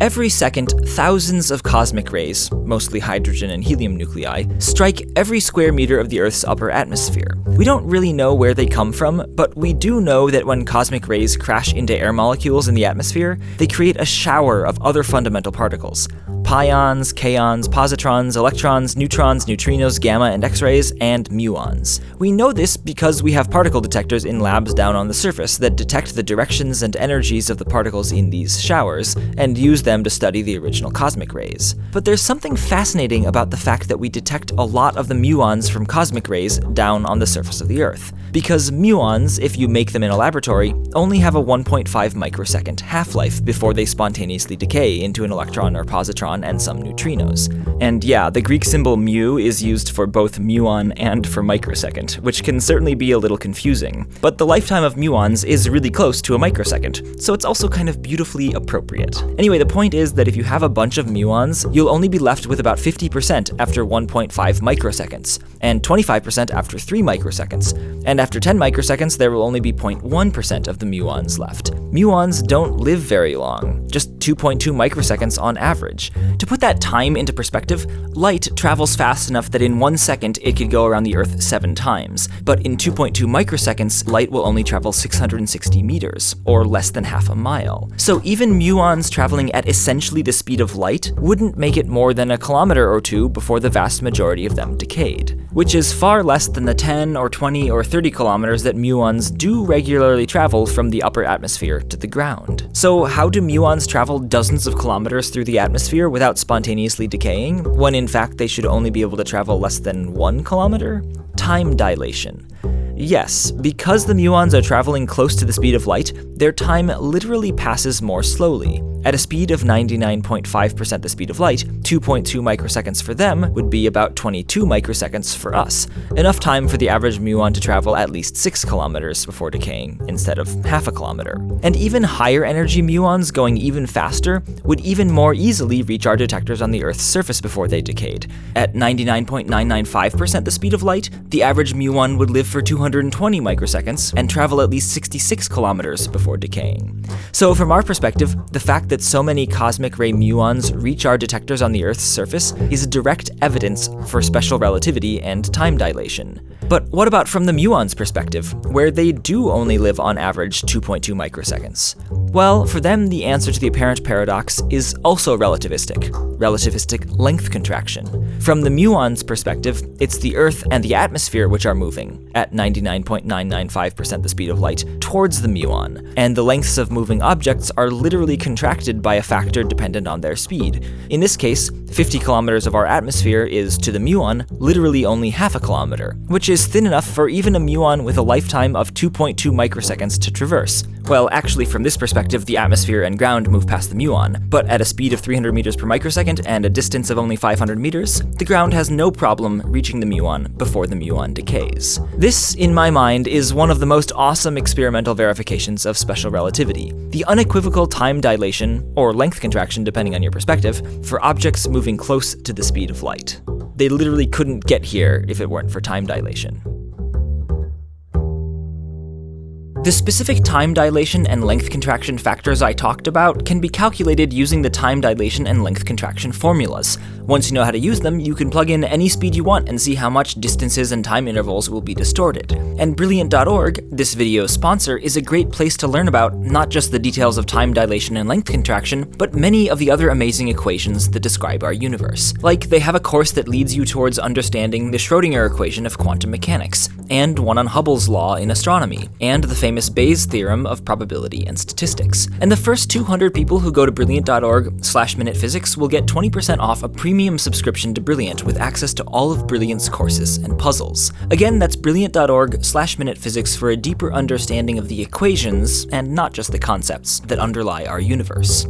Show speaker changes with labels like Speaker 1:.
Speaker 1: Every second, thousands of cosmic rays, mostly hydrogen and helium nuclei, strike every square meter of the Earth's upper atmosphere. We don't really know where they come from, but we do know that when cosmic rays crash into air molecules in the atmosphere, they create a shower of other fundamental particles, pions, kaons, positrons, electrons, neutrons, neutrinos, gamma and x-rays, and muons. We know this because we have particle detectors in labs down on the surface that detect the directions and energies of the particles in these showers, and use them to study the original cosmic rays. But there's something fascinating about the fact that we detect a lot of the muons from cosmic rays down on the surface of the Earth. Because muons, if you make them in a laboratory, only have a 1.5 microsecond half-life before they spontaneously decay into an electron or positron and some neutrinos. And yeah, the Greek symbol mu is used for both muon and for microsecond, which can certainly be a little confusing. But the lifetime of muons is really close to a microsecond, so it's also kind of beautifully appropriate. Anyway, the point is that if you have a bunch of muons, you'll only be left with about 50% after 1.5 microseconds, and 25% after 3 microseconds, and after 10 microseconds there will only be 0.1% of the muons left. Muons don't live very long, just 2.2 microseconds on average. To put that time into perspective, light travels fast enough that in one second it could go around the Earth seven times, but in 2.2 microseconds, light will only travel 660 meters, or less than half a mile. So even muons traveling at essentially the speed of light wouldn't make it more than a kilometer or two before the vast majority of them decayed, which is far less than the 10 or 20 or 30 kilometers that muons do regularly travel from the upper atmosphere to the ground. So how do muons travel dozens of kilometers through the atmosphere without spontaneously decaying, when in fact they should only be able to travel less than one kilometer? Time dilation. Yes, because the muons are traveling close to the speed of light, their time literally passes more slowly. At a speed of 99.5% the speed of light, 2.2 microseconds for them would be about 22 microseconds for us, enough time for the average muon to travel at least 6 kilometers before decaying, instead of half a kilometer. And even higher energy muons going even faster would even more easily reach our detectors on the Earth's surface before they decayed. At 99.995% the speed of light, the average muon would live for 220 microseconds and travel at least 66 kilometers before decaying. So from our perspective, the fact that so many cosmic ray muons reach our detectors on the Earth's surface is direct evidence for special relativity and time dilation. But what about from the muon's perspective, where they do only live on average 2.2 microseconds? Well, for them, the answer to the apparent paradox is also relativistic, relativistic length contraction. From the muon's perspective, it's the Earth and the atmosphere which are moving, at 99.995% the speed of light, towards the muon, and the lengths of moving objects are literally contracted by a factor dependent on their speed. In this case, 50 kilometers of our atmosphere is, to the muon, literally only half a kilometer, which is thin enough for even a muon with a lifetime of 2.2 microseconds to traverse. Well, actually, from this perspective, the atmosphere and ground move past the muon, but at a speed of 300 meters per microsecond and a distance of only 500 meters, the ground has no problem reaching the muon before the muon decays. This, in my mind, is one of the most awesome experimental verifications of special relativity. The unequivocal time dilation, or length contraction depending on your perspective, for objects moving close to the speed of light. They literally couldn't get here if it weren't for time dilation. The specific time dilation and length contraction factors I talked about can be calculated using the time dilation and length contraction formulas. Once you know how to use them, you can plug in any speed you want and see how much distances and time intervals will be distorted. And Brilliant.org, this video's sponsor, is a great place to learn about not just the details of time dilation and length contraction, but many of the other amazing equations that describe our universe. Like, they have a course that leads you towards understanding the Schrodinger equation of quantum mechanics, and one on Hubble's law in astronomy, and the famous Bayes theorem of probability and statistics. And the first 200 people who go to brilliant.org slash minutephysics will get 20% off a premium subscription to Brilliant with access to all of Brilliant's courses and puzzles. Again, that's brilliant.org slash minutephysics for a deeper understanding of the equations, and not just the concepts, that underlie our universe.